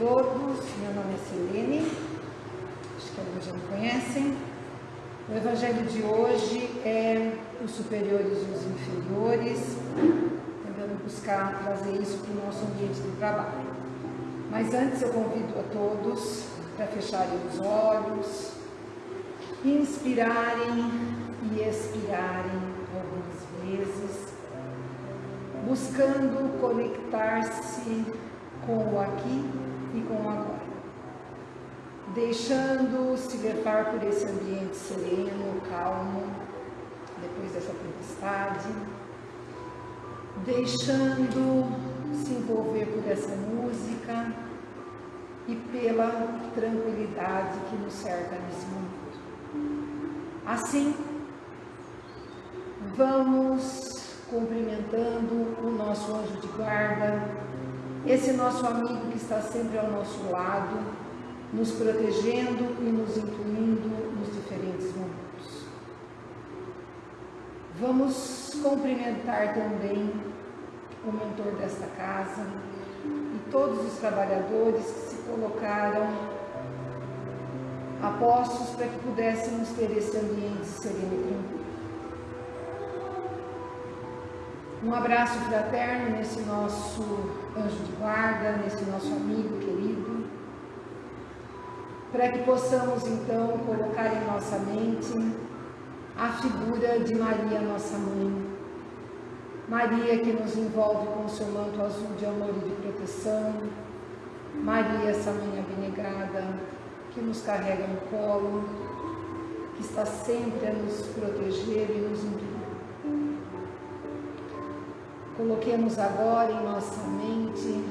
todos, meu nome é Selene, acho que alguns já me conhecem. O Evangelho de hoje é os superiores e os inferiores, tentando buscar trazer isso para o nosso ambiente de trabalho. Mas antes eu convido a todos para fecharem os olhos, inspirarem e expirarem algumas vezes, buscando conectar-se com o aqui e com o agora. Deixando-se levar por esse ambiente sereno, calmo, depois dessa tempestade, deixando se envolver por essa música e pela tranquilidade que nos cerca nesse momento. Assim, vamos cumprimentando o nosso anjo de guarda, esse nosso amigo que está sempre ao nosso lado, nos protegendo e nos incluindo nos diferentes momentos. Vamos cumprimentar também o mentor desta casa e todos os trabalhadores que se colocaram a postos para que pudéssemos ter esse ambiente sereno e tranquilo. Um abraço fraterno nesse nosso anjo de guarda, nesse nosso amigo querido, para que possamos então colocar em nossa mente a figura de Maria, nossa mãe. Maria que nos envolve com seu manto azul de amor e de proteção. Maria, essa mãe abnegada, que nos carrega no colo, que está sempre a nos proteger e nos incluir. Coloquemos agora em nossa mente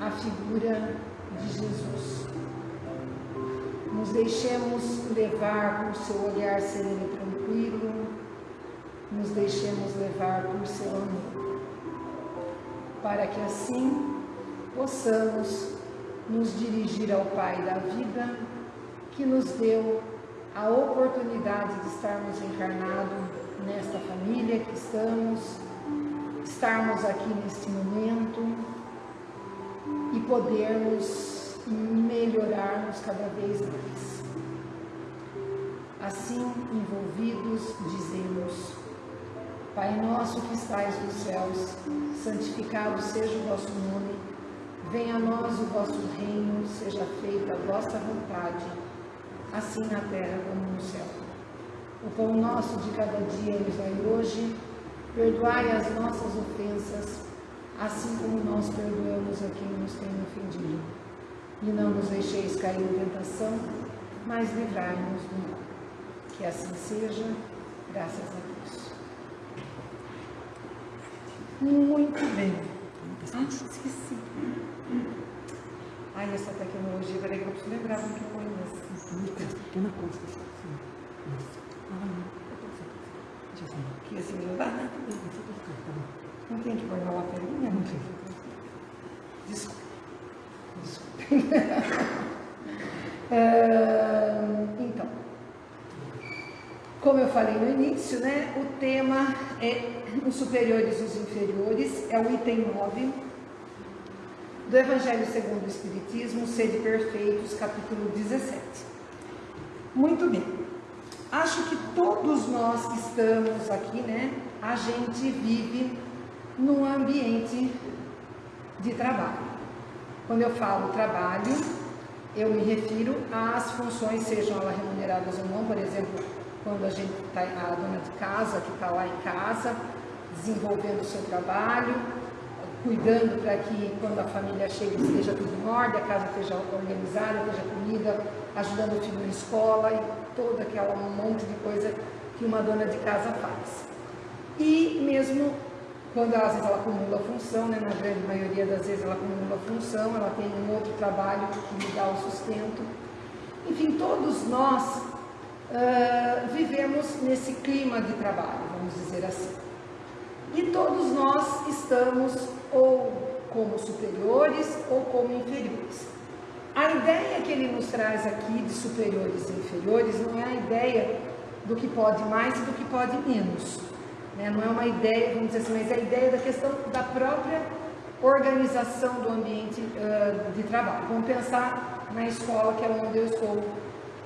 a figura de Jesus. Nos deixemos levar por seu olhar sereno e tranquilo, nos deixemos levar por seu amor, para que assim possamos nos dirigir ao Pai da vida, que nos deu a oportunidade de estarmos encarnados nesta família que estamos, estarmos aqui neste momento e podermos melhorarmos cada vez mais. Assim, envolvidos, dizemos, Pai nosso que estais nos céus, santificado seja o vosso nome, venha a nós o vosso reino, seja feita a vossa vontade, assim na terra como no céu. O pão nosso de cada dia nos dai hoje, Perdoai as nossas ofensas, assim como nós perdoamos a quem nos tem ofendido. E não nos deixeis cair em tentação, mas livrai-nos do mal. Que assim seja, graças a Deus. Muito bem. Ah, esqueci. Ai, essa tecnologia, peraí que eu preciso lembrar como que põe isso. Pequena coisa. Ah, que assim não dá, né? Não tem que pôr na laterinha? Não tem. Desculpa. Desculpa. então, como eu falei no início, né, o tema é os superiores e os inferiores, é o item 9 do Evangelho segundo o Espiritismo, Sede Perfeitos, capítulo 17. Muito bem. Acho que todos nós que estamos aqui, né, a gente vive num ambiente de trabalho. Quando eu falo trabalho, eu me refiro às funções, sejam elas remuneradas ou não, por exemplo, quando a gente está, a dona de casa, que está lá em casa, desenvolvendo o seu trabalho, cuidando para que quando a família chega esteja tudo em ordem, a casa esteja organizada, esteja comida, ajudando o filho na escola toda aquela monte de coisa que uma dona de casa faz. E mesmo quando às vezes ela acumula função, né, na grande maioria das vezes ela acumula função, ela tem um outro trabalho que lhe dá o sustento. Enfim, todos nós uh, vivemos nesse clima de trabalho, vamos dizer assim. E todos nós estamos ou como superiores ou como inferiores. A ideia que ele nos traz aqui de superiores e inferiores não é a ideia do que pode mais e do que pode menos. Né? Não é uma ideia, vamos dizer assim, mas é a ideia da questão da própria organização do ambiente uh, de trabalho. Vamos pensar na escola, que é onde eu estou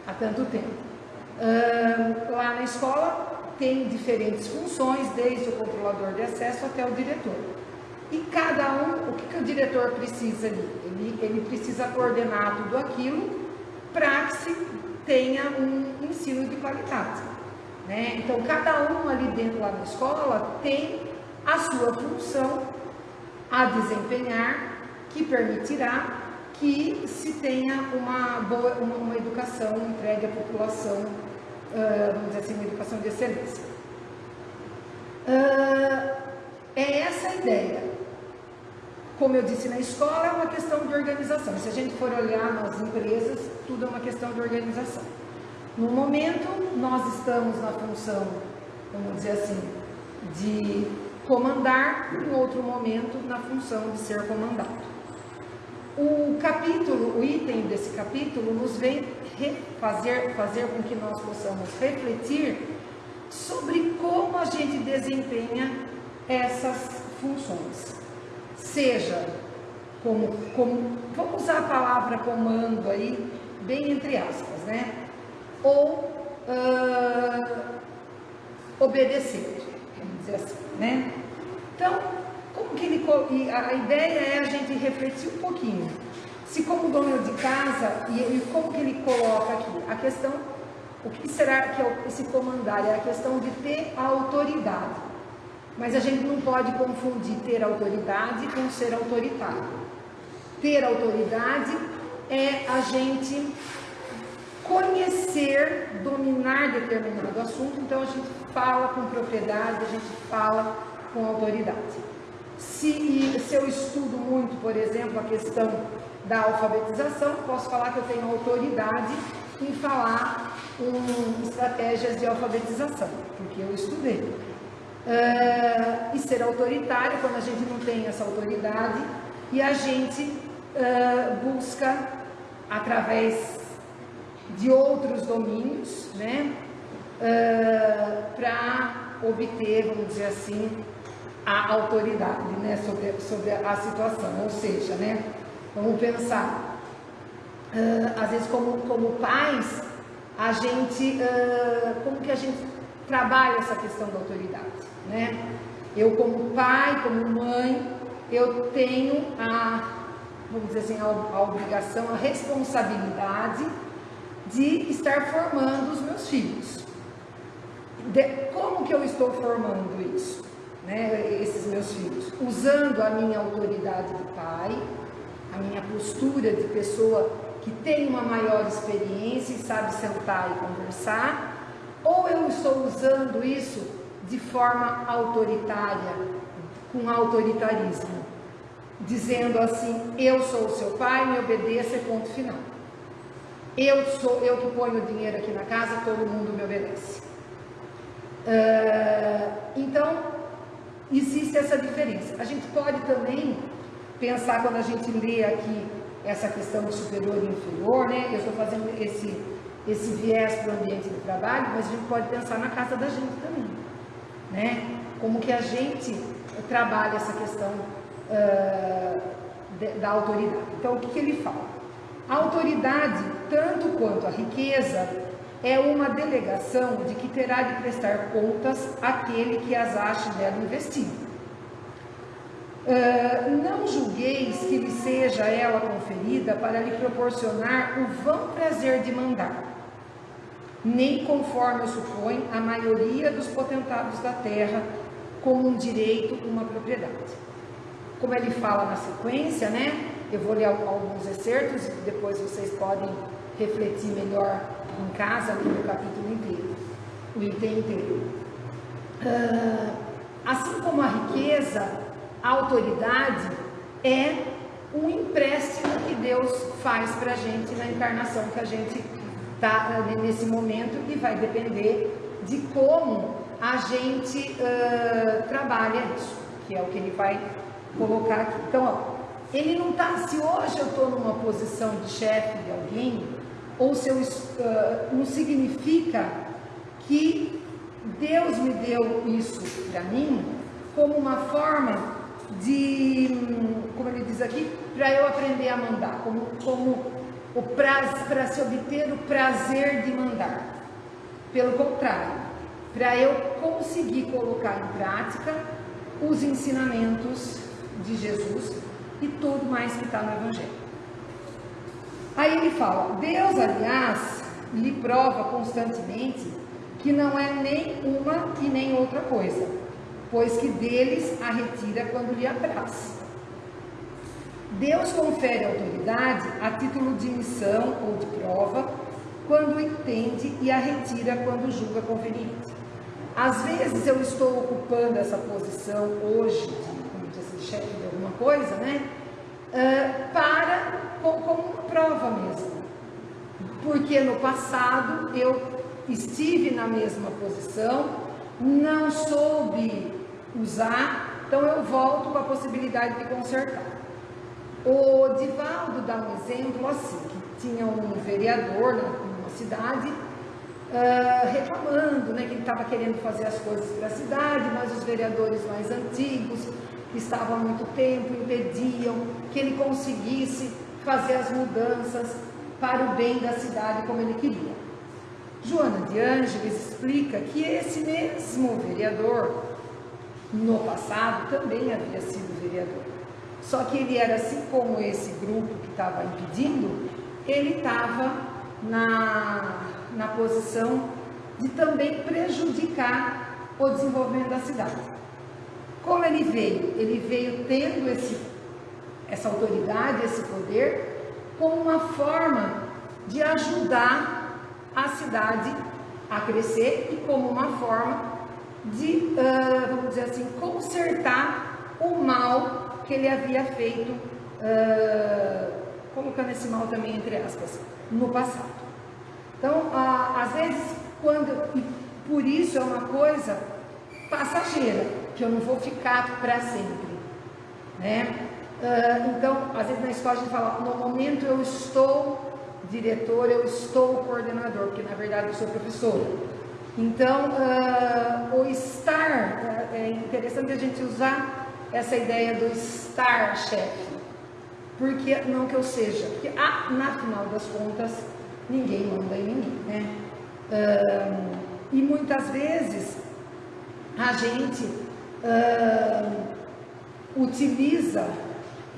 há tanto tempo. Uh, lá na escola tem diferentes funções, desde o controlador de acesso até o diretor. E cada um, o que, que o diretor precisa ali? Ele, ele precisa coordenar tudo aquilo para que se tenha um ensino de qualidade. Né? Então, cada um ali dentro lá na escola tem a sua função a desempenhar que permitirá que se tenha uma boa uma, uma educação entregue à população, uh, vamos dizer assim, uma educação de excelência. Uh, é essa a ideia. Como eu disse na escola, é uma questão de organização. Se a gente for olhar nas empresas, tudo é uma questão de organização. No momento, nós estamos na função, vamos dizer assim, de comandar, em outro momento, na função de ser comandado. O capítulo, o item desse capítulo, nos vem fazer, fazer com que nós possamos refletir sobre como a gente desempenha essas funções seja como, como vamos usar a palavra comando aí, bem entre aspas, né? Ou uh, obedecer, vamos dizer assim, né? Então, como que ele, a ideia é a gente refletir um pouquinho. Se como dono de casa, e, e como que ele coloca aqui? A questão, o que será que é esse comandar? É a questão de ter a autoridade. Mas a gente não pode confundir ter autoridade com ser autoritário. Ter autoridade é a gente conhecer, dominar determinado assunto, então a gente fala com propriedade, a gente fala com autoridade. Se, se eu estudo muito, por exemplo, a questão da alfabetização, posso falar que eu tenho autoridade em falar um, estratégias de alfabetização, porque eu estudei. Uh, e ser autoritário quando a gente não tem essa autoridade e a gente uh, busca através de outros domínios, né, uh, para obter, vamos dizer assim, a autoridade, né, sobre, sobre a situação. Ou seja, né, vamos pensar, às vezes como, como pais, a gente, como que a gente trabalha essa questão da autoridade? Né? Eu como pai, como mãe, eu tenho a, vamos dizer assim, a, a obrigação, a responsabilidade de estar formando os meus filhos. De, como que eu estou formando isso? Né, esses meus filhos? Usando a minha autoridade de pai, a minha postura de pessoa que tem uma maior experiência e sabe sentar e conversar, ou eu estou usando isso de forma autoritária, com autoritarismo, dizendo assim: eu sou o seu pai, me obedeça, ponto final. Eu sou eu que ponho o dinheiro aqui na casa, todo mundo me obedece. Uh, então existe essa diferença. A gente pode também pensar quando a gente lê aqui essa questão de superior e inferior, né? Eu estou fazendo esse esse viés para o ambiente de trabalho, mas a gente pode pensar na casa da gente também né? Como que a gente trabalha essa questão uh, da autoridade. Então, o que, que ele fala? A autoridade, tanto quanto a riqueza, é uma delegação de que terá de prestar contas àquele que as ache dela investido. Uh, não julgueis que lhe seja ela conferida para lhe proporcionar o vão prazer de mandar nem conforme suponho a maioria dos potentados da terra, como um direito, uma propriedade. Como ele fala na sequência, né? Eu vou ler alguns excertos, depois vocês podem refletir melhor em casa, no capítulo inteiro, o item inteiro. Uh, assim como a riqueza, a autoridade é um empréstimo que Deus faz para a gente na encarnação que a gente tá, nesse momento e vai depender de como a gente uh, trabalha isso, que é o que ele vai colocar aqui. Então, ó, ele não está, se hoje eu estou numa posição de chefe de alguém, ou se eu, uh, não significa que Deus me deu isso para mim como uma forma de, como ele diz aqui, para eu aprender a mandar, como, como o para se obter o prazer de mandar. Pelo contrário, para eu conseguir colocar em prática os ensinamentos de Jesus e tudo mais que está no Evangelho. Aí ele fala: Deus, aliás, lhe prova constantemente que não é nem uma e nem outra coisa, pois que deles a retira quando lhe apraz. Deus confere autoridade a título de missão ou de prova, quando entende e a retira quando julga conveniente. Às vezes eu estou ocupando essa posição hoje, como diz assim, chefe de alguma coisa, né? Uh, para, como prova mesmo. Porque no passado eu estive na mesma posição, não soube usar, então eu volto com a possibilidade de consertar. O Divaldo dá um exemplo assim, que tinha um vereador numa cidade uh, reclamando, né, que ele estava querendo fazer as coisas para a cidade, mas os vereadores mais antigos, que estavam há muito tempo, impediam que ele conseguisse fazer as mudanças para o bem da cidade como ele queria. Joana de Ângeles explica que esse mesmo vereador, no passado, também havia sido vereador. Só que ele era assim como esse grupo que estava impedindo, ele estava na, na posição de também prejudicar o desenvolvimento da cidade. Como ele veio? Ele veio tendo esse, essa autoridade, esse poder, como uma forma de ajudar a cidade a crescer e como uma forma de, uh, vamos dizer assim, consertar o mal que ele havia feito, uh, colocando esse mal também entre aspas, no passado. Então, uh, às vezes, quando, e por isso é uma coisa passageira, que eu não vou ficar para sempre, né? Uh, então, às vezes na escola a gente fala, no momento eu estou diretor, eu estou coordenador, porque na verdade eu sou professor. Então, uh, o estar, é interessante a gente usar essa ideia do estar chefe. Porque, não que eu seja, porque ah, na final das contas, ninguém manda em ninguém, né? e muitas vezes a gente utiliza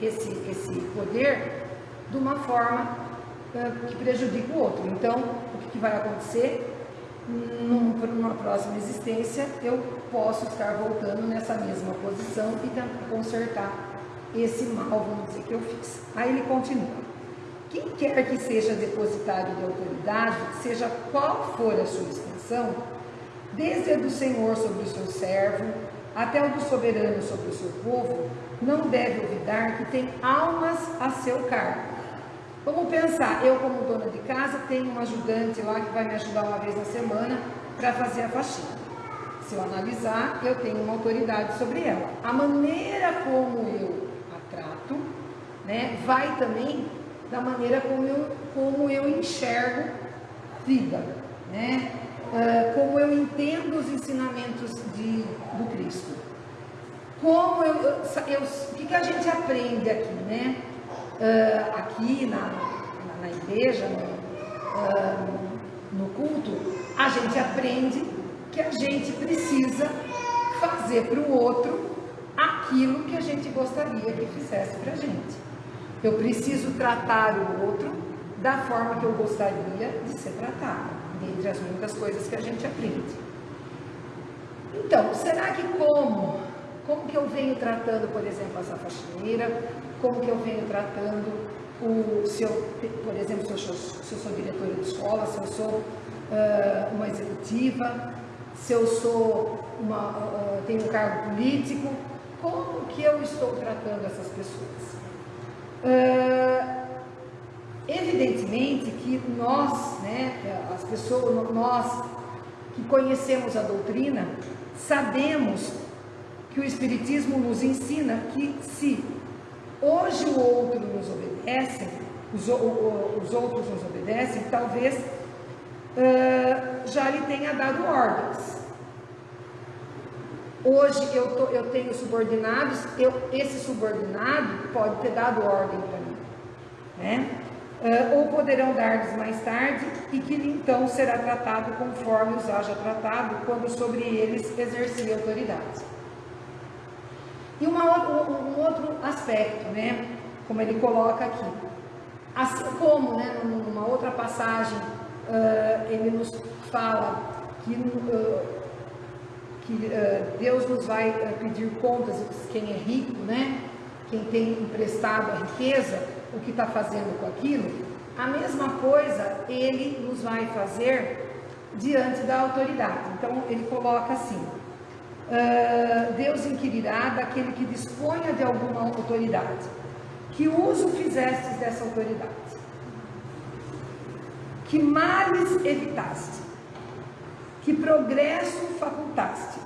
esse, esse poder de uma forma que prejudica o outro. Então, o que, que vai acontecer? Numa próxima existência, eu posso estar voltando nessa mesma posição e tentar consertar esse mal, vamos dizer, que eu fiz. Aí ele continua. Quem quer que seja depositário de autoridade, seja qual for a sua extensão, desde a do Senhor sobre o seu servo, até o do soberano sobre o seu povo, não deve olvidar que tem almas a seu cargo Vamos pensar, eu como dona de casa tenho um ajudante lá que vai me ajudar uma vez na semana para fazer a faxina. Se eu analisar, eu tenho uma autoridade sobre ela. A maneira como eu a trato, né, vai também da maneira como eu, como eu enxergo a vida, né? Uh, como eu entendo os ensinamentos de, do Cristo. Como eu, eu, eu, o que, que a gente aprende aqui, né? Uh, aqui na, na, na igreja, no, uh, no culto, a gente aprende que a gente precisa fazer para o outro aquilo que a gente gostaria que fizesse para a gente. Eu preciso tratar o outro da forma que eu gostaria de ser tratado, dentre as muitas coisas que a gente aprende. Então, será que como? Como que eu venho tratando, por exemplo, essa faxineira? Como que eu venho tratando o, se eu, por exemplo, se eu, sou, se eu sou diretora de escola, se eu sou uh, uma executiva, se eu sou uma, uh, tenho um cargo político, como que eu estou tratando essas pessoas? Uh, evidentemente que nós, né, as pessoas, nós que conhecemos a doutrina, sabemos que o Espiritismo nos ensina que se Hoje o outro nos obedece, os, os outros nos obedecem, talvez uh, já lhe tenha dado ordens. Hoje eu, tô, eu tenho subordinados, eu, esse subordinado pode ter dado ordem para mim, né? Uh, ou poderão dar-lhes mais tarde, e que então será tratado conforme os haja tratado, quando sobre eles exercer autoridade. E uma, um, outro aspecto, né? Como ele coloca aqui. Assim como, né, numa outra passagem, uh, ele nos fala que uh, que uh, Deus nos vai pedir contas, quem é rico, né? Quem tem emprestado a riqueza, o que está fazendo com aquilo, a mesma coisa ele nos vai fazer diante da autoridade. Então ele coloca assim: uh, Deus inquirirá daquele que disponha de alguma autoridade, que uso fizestes dessa autoridade, que males evitaste que progresso facultaste.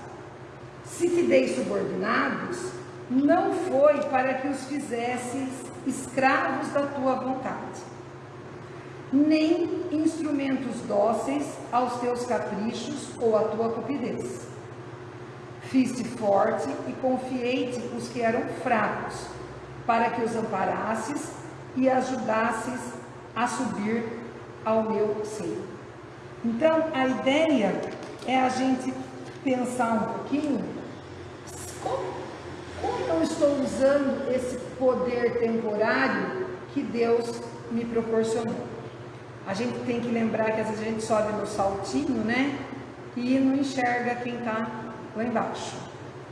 Se te dei subordinados, não foi para que os fizesses escravos da tua vontade, nem instrumentos dóceis aos teus caprichos ou à tua cupidez. Fiz-te forte e confiei-te os que eram fracos, para que os amparasses e ajudasses a subir ao meu seio. Então, a ideia é a gente pensar um pouquinho como, como eu estou usando esse poder temporário que Deus me proporcionou. A gente tem que lembrar que às vezes a gente sobe no saltinho, né? E não enxerga quem está lá embaixo.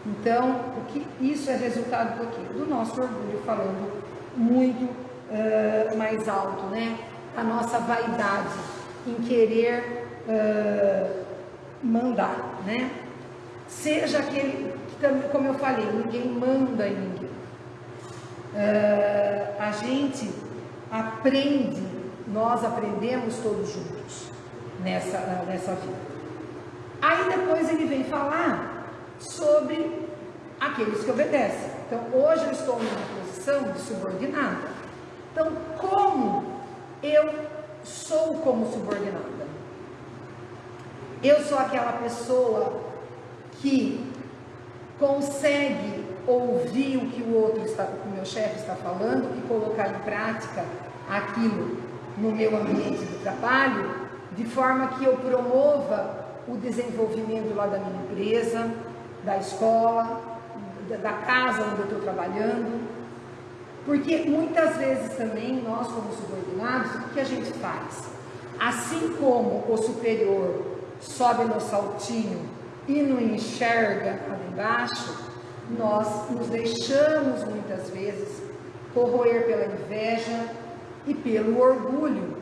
Então, o que isso é resultado do quê? Do nosso orgulho falando muito uh, mais alto, né? A nossa vaidade em querer uh, mandar, né? Seja aquele que, como eu falei, ninguém manda em ninguém. Uh, a gente aprende, nós aprendemos todos juntos nessa, nessa vida. Aí depois ele vem falar sobre aqueles que obedecem. Então, hoje eu estou numa posição de subordinada. Então, como eu sou como subordinada? Eu sou aquela pessoa que consegue ouvir o que o outro está, o meu chefe está falando e colocar em prática aquilo no meu ambiente de trabalho, de forma que eu promova o desenvolvimento lá da minha empresa, da escola, da casa onde eu estou trabalhando. Porque muitas vezes também nós, como subordinados, o que a gente faz? Assim como o superior sobe no saltinho e não enxerga ali embaixo, nós nos deixamos muitas vezes corroer pela inveja e pelo orgulho,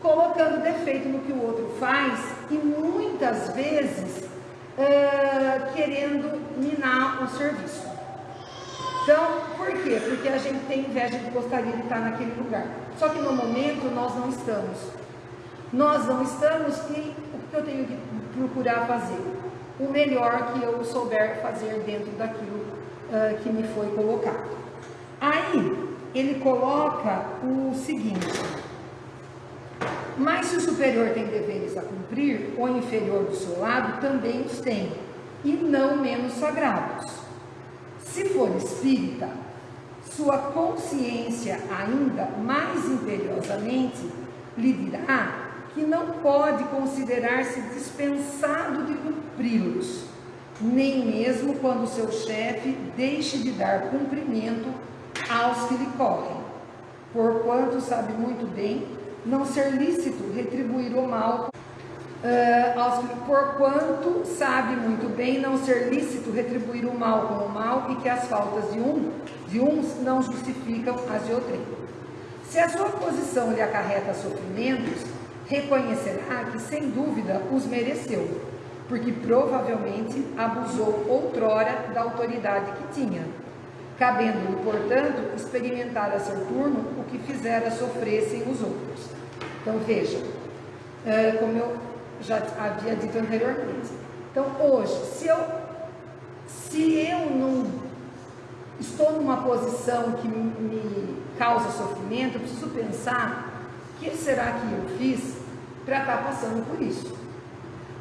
colocando defeito no que o outro faz e muitas vezes uh, querendo minar o serviço. Então, por quê? Porque a gente tem inveja de gostaria de estar naquele lugar. Só que no momento nós não estamos. Nós não estamos e que eu tenho que procurar fazer? O melhor que eu souber fazer dentro daquilo uh, que me foi colocado. Aí, ele coloca o seguinte: Mas se o superior tem deveres a cumprir, o inferior do seu lado também os tem, e não menos sagrados. Se for espírita, sua consciência ainda mais imperiosamente lhe dirá que não pode considerar-se dispensado de cumpri-los, nem mesmo quando seu chefe deixe de dar cumprimento aos que lhe correm, porquanto sabe muito bem não ser lícito retribuir o mal Uh, aos, porquanto sabe muito bem não ser lícito retribuir o mal com o mal e que as faltas de, um, de uns não justificam as de outro. Se a sua posição lhe acarreta sofrimentos, reconhecerá que sem dúvida os mereceu, porque provavelmente abusou outrora da autoridade que tinha, cabendo-lhe, portanto, experimentar a seu turno o que fizera sofressem os outros. Então vejam, é, como eu já havia dito anteriormente. Então hoje, se eu, se eu não estou numa posição que me, me causa sofrimento, eu preciso pensar o que será que eu fiz para estar tá passando por isso?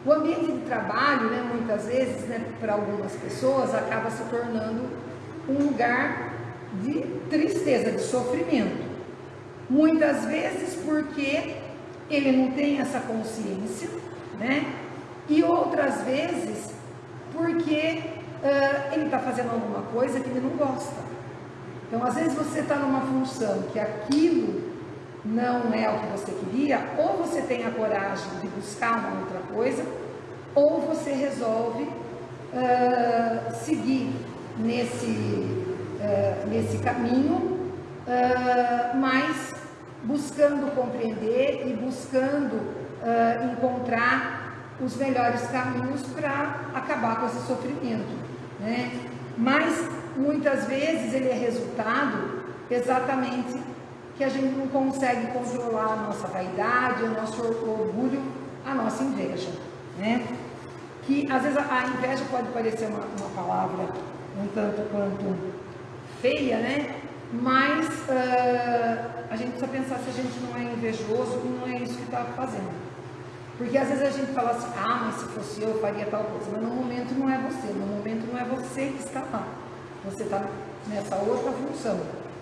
O ambiente de trabalho, né, muitas vezes, né, para algumas pessoas, acaba se tornando um lugar de tristeza, de sofrimento. Muitas vezes porque ele não tem essa consciência, né? E outras vezes porque uh, ele está fazendo alguma coisa que ele não gosta. Então, às vezes você está numa função que aquilo não é o que você queria, ou você tem a coragem de buscar uma outra coisa, ou você resolve uh, seguir nesse, uh, nesse caminho, uh, mas buscando compreender e buscando encontrar os melhores caminhos para acabar com esse sofrimento. Né? Mas muitas vezes ele é resultado exatamente que a gente não consegue controlar a nossa vaidade, o nosso orgulho, a nossa inveja. Né? Que às vezes a inveja pode parecer uma, uma palavra um tanto quanto feia, né? Mas uh, a gente precisa pensar se a gente não é invejoso e não é isso que está fazendo. Porque às vezes a gente fala assim, ah, mas se fosse eu, eu faria tal coisa. Mas no momento não é você, no momento não é você que está lá. Você está nessa outra função.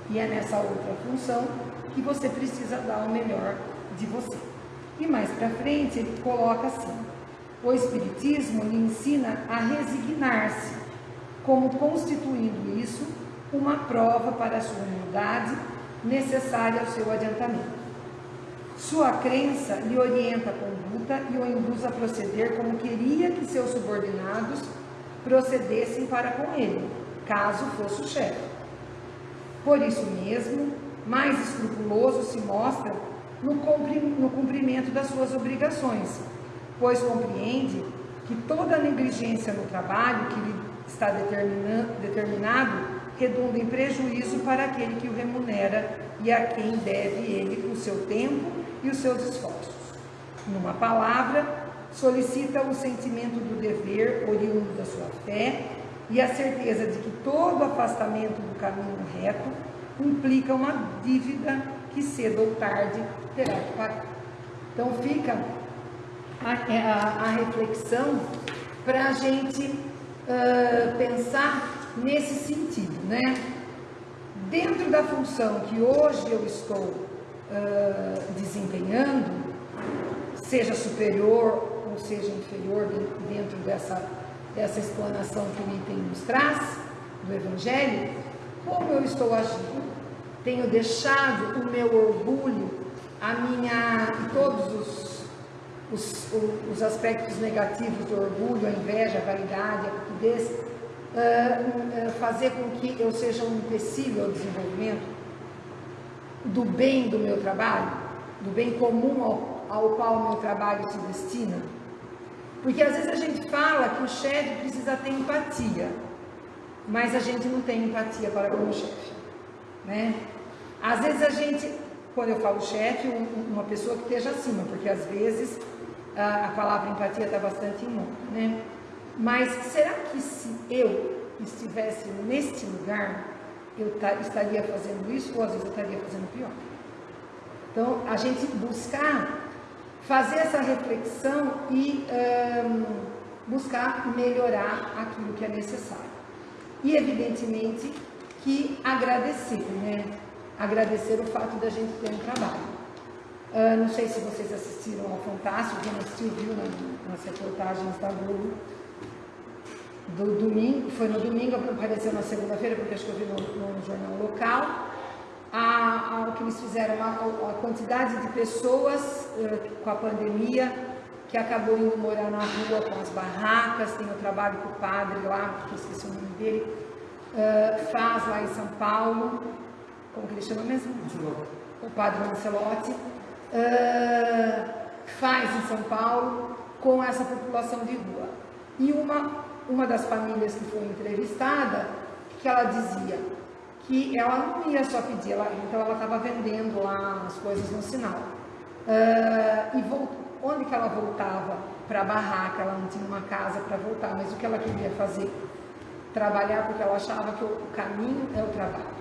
E é nessa outra função que você precisa dar o melhor de você. E mais para frente ele coloca assim: o Espiritismo lhe ensina a resignar-se, como constituindo isso uma prova para a sua humildade necessária ao seu adiantamento. Sua crença lhe orienta a conduta e o induz a proceder como queria que seus subordinados procedessem para com ele, caso fosse o chefe. Por isso mesmo, mais escrupuloso se mostra no cumprimento das suas obrigações, pois compreende que toda negligência no trabalho que lhe está determinado redunda em prejuízo para aquele que o remunera e a quem deve ele o seu tempo e os seus esforços. Numa palavra, solicita o sentimento do dever oriundo da sua fé e a certeza de que todo afastamento do caminho reto implica uma dívida que cedo ou tarde terá que pagar. Então fica a, a, a reflexão para a gente uh, pensar nesse sentido, né? Dentro da função que hoje eu estou uh, desempenhando, seja superior ou seja inferior dentro dessa, dessa explanação que o item nos traz, do Evangelho, como eu estou agindo? Tenho deixado o meu orgulho, a minha, todos os, os, os aspectos negativos do orgulho, a inveja, a vaidade, a rapidez, uh, uh, fazer com que eu seja um empecilho ao desenvolvimento do bem do meu trabalho, do bem comum ao, ao qual o meu trabalho se destina? Porque às vezes a gente fala que o chefe precisa ter empatia mas a gente não tem empatia para com o chefe, né? Às vezes a gente, quando eu falo chefe, uma pessoa que esteja acima, porque às vezes a, palavra empatia está bastante em né? Mas será que se eu estivesse neste lugar, eu estaria fazendo isso ou às vezes eu estaria fazendo pior? Então, a gente buscar fazer essa reflexão e um, buscar melhorar aquilo que é necessário. E evidentemente que agradecer, né? Agradecer o fato da gente ter um trabalho. Uh, não sei se vocês assistiram ao Fantástico, quem assistiu viu na, nas reportagens da Globo do domingo, foi no domingo, apareceu na segunda-feira, porque acho que eu vi no, no jornal local, a, a, o que eles fizeram, a, a quantidade de pessoas uh, com a pandemia que acabou indo morar na rua com as barracas, tem o trabalho que o padre lá, que eu esqueci o nome dele, uh, faz lá em São Paulo, como que ele chama mesmo? O padre Lancelotti, uh, faz em São Paulo com essa população de rua. E uma, uma das famílias que foi entrevistada, que ela dizia que ela não ia só pedir, ela, então ela estava vendendo lá as coisas no sinal. Uh, e voltou Onde que ela voltava? Para a barraca, ela não tinha uma casa para voltar, mas o que ela queria fazer? Trabalhar porque ela achava que o caminho é o trabalho.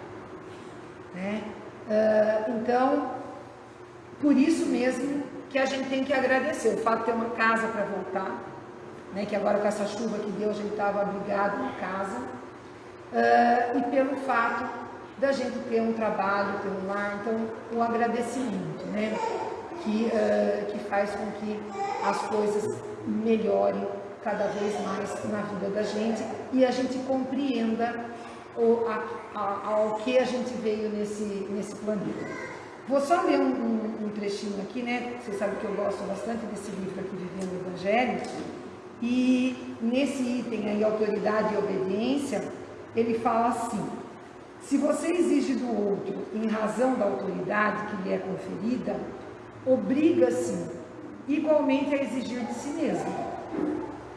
Né? Uh, então, Por isso mesmo que a gente tem que agradecer o fato de ter uma casa para voltar, né, que agora com essa chuva que deu a gente estava abrigado na casa, uh, e pelo fato da gente ter um trabalho, ter um lar, então o agradecimento, né, que, uh, que faz com que as coisas melhorem cada vez mais na vida da gente e a gente compreenda o, a, a, ao que a gente veio nesse, nesse planeta. Vou só ler um, um, um, trechinho aqui, né? Você sabe que eu gosto bastante desse livro aqui, Vivendo o Evangelho. E nesse item aí, autoridade e obediência, ele fala assim: se você exige do outro em razão da autoridade que lhe é conferida, obriga-se igualmente a exigir de si mesmo.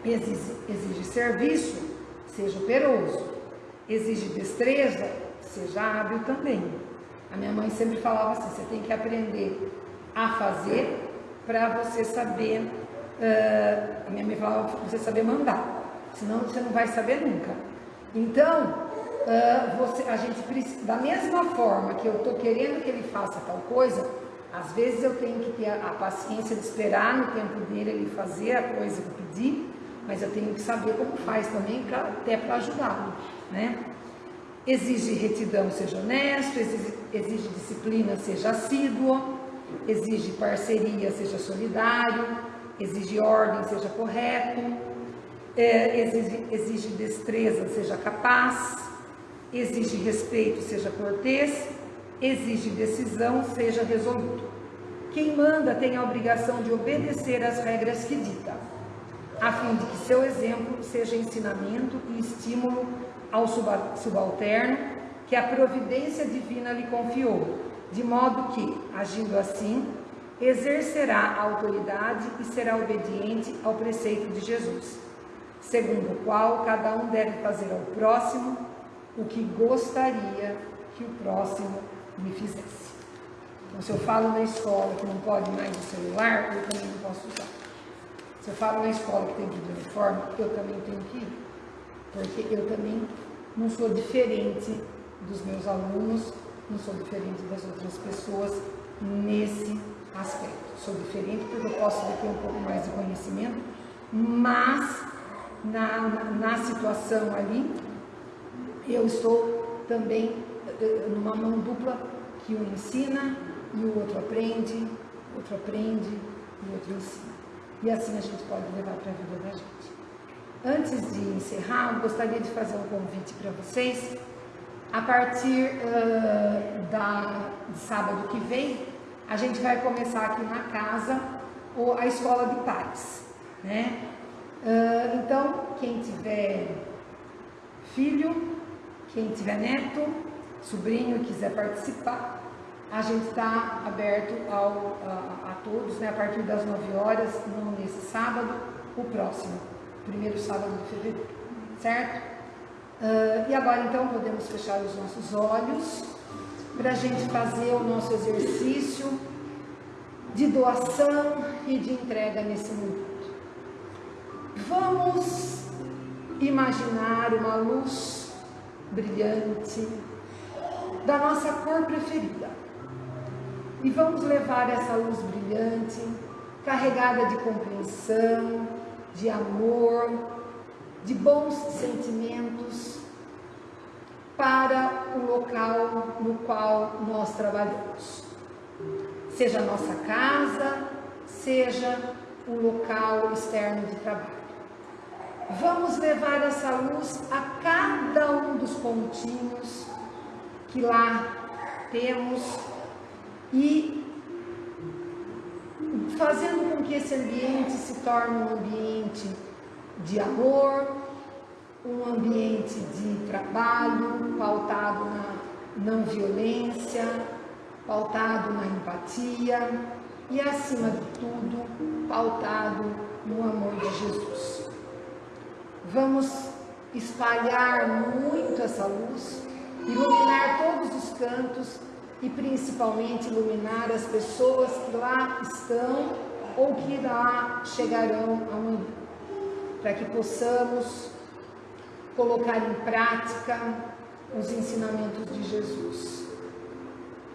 Exige, exige serviço, seja operoso. Exige destreza, seja hábil também. A minha mãe sempre falava assim: você tem que aprender a fazer para você saber. Uh, a minha mãe falava você saber mandar, senão você não vai saber nunca. Então, uh, você, a gente precisa, da mesma forma que eu estou querendo que ele faça tal coisa, às vezes eu tenho que ter a, a paciência de esperar no tempo dele ele fazer a coisa que eu pedi, mas eu tenho que saber como faz também, pra, até para ajudá-lo, né? Exige retidão, seja honesto, exige, exige disciplina, seja assíduo, exige parceria, seja solidário, exige ordem, seja correto, é, exige, exige destreza, seja capaz, exige respeito, seja cortês, exige decisão, seja resoluto. Quem manda tem a obrigação de obedecer às regras que dita, a fim de que seu exemplo seja ensinamento e estímulo ao subalterno que a providência divina lhe confiou, de modo que, agindo assim, exercerá a autoridade e será obediente ao preceito de Jesus, segundo o qual cada um deve fazer ao próximo o que gostaria que o próximo lhe fizesse. Então, se eu falo na escola que não pode mais o celular, eu também não posso usar. Se eu falo na escola que tem que ir de uniforme, eu também tenho que ir porque eu também não sou diferente dos meus alunos, não sou diferente das outras pessoas nesse aspecto. Sou diferente porque eu posso ter um pouco mais de conhecimento, mas na, na, na situação ali, eu estou também eh, numa mão dupla que um ensina e o outro aprende, outro aprende e outro ensina. E assim a gente pode levar para a vida da gente. Antes de encerrar, gostaria de fazer um convite para vocês. A partir uh, da, de sábado que vem, a gente vai começar aqui na casa a escola de pais. Né? Uh, então, quem tiver filho, quem tiver neto, sobrinho quiser participar, a gente está aberto ao, a, a, todos, né, a partir das 9 horas, não nesse sábado, o próximo primeiro sábado de fevereiro, certo? Uh, e agora então podemos fechar os nossos olhos para a gente fazer o nosso exercício de doação e de entrega nesse momento. Vamos imaginar uma luz brilhante da nossa cor preferida. E vamos levar essa luz brilhante, carregada de compreensão, de amor, de bons sentimentos para o local no qual nós trabalhamos. Seja a nossa casa, seja o local externo de trabalho. Vamos levar essa luz a cada um dos pontinhos que lá temos e fazendo com que esse ambiente se torne um ambiente de amor, um ambiente de trabalho pautado na não violência, pautado na empatia e, acima de tudo, pautado no amor de Jesus. Vamos espalhar muito essa luz, iluminar todos os cantos e principalmente iluminar as pessoas que lá estão ou que lá chegarão amanhã, para que possamos colocar em prática os ensinamentos de Jesus.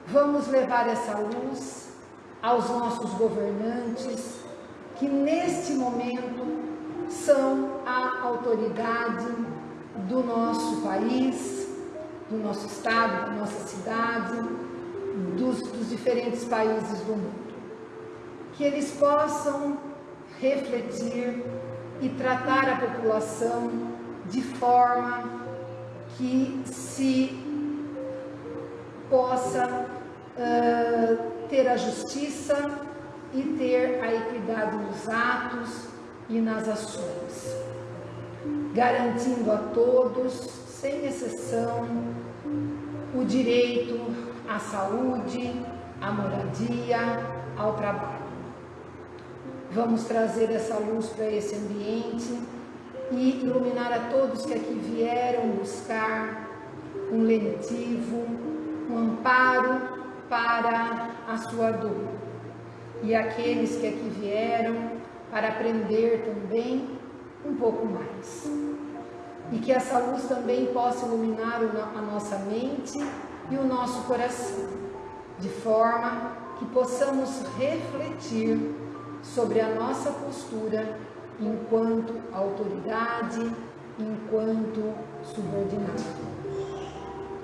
Vamos levar essa luz aos nossos governantes, que neste momento são a autoridade do nosso país, do nosso estado, da nossa cidade, dos, dos diferentes países do mundo. Que eles possam refletir e tratar a população de forma que se possa uh, ter a justiça e ter a equidade nos atos e nas ações, garantindo a todos, sem exceção, o direito à saúde, à moradia, ao trabalho. Vamos trazer essa luz para esse ambiente e iluminar a todos que aqui vieram buscar um lenitivo, um amparo para a sua dor. E aqueles que aqui vieram para aprender também um pouco mais. E que essa luz também possa iluminar a nossa mente e o nosso coração, de forma que possamos refletir sobre a nossa postura enquanto autoridade, enquanto subordinado.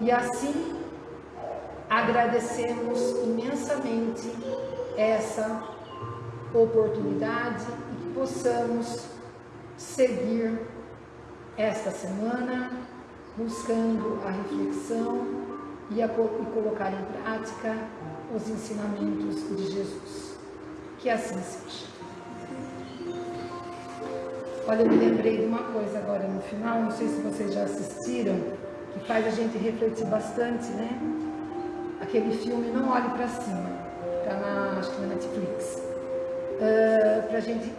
E assim, agradecemos imensamente essa oportunidade e que possamos seguir esta semana buscando a reflexão e, a, e colocar em prática os ensinamentos de Jesus. Que assim seja. Olha, eu me lembrei de uma coisa agora no final, não sei se vocês já assistiram, que faz a gente refletir bastante, né? Aquele filme Não Olhe para Cima, tá na, acho que na Netflix. Uh, ah, para a gente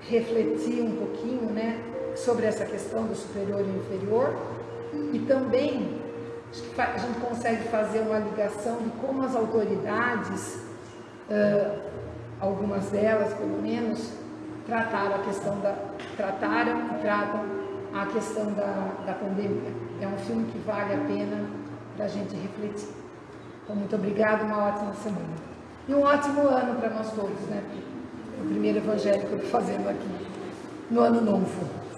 refletir um pouquinho, né, sobre essa questão do superior e inferior e também acho que a gente consegue fazer uma ligação de como as autoridades, uh, algumas delas pelo menos, trataram a questão da trataram e tratam a questão da, da pandemia. É um filme que vale a pena para a gente refletir. Então, muito obrigada, uma ótima semana. E um ótimo ano para nós todos, né? O primeiro evangelho que eu estou fazendo aqui, no ano novo.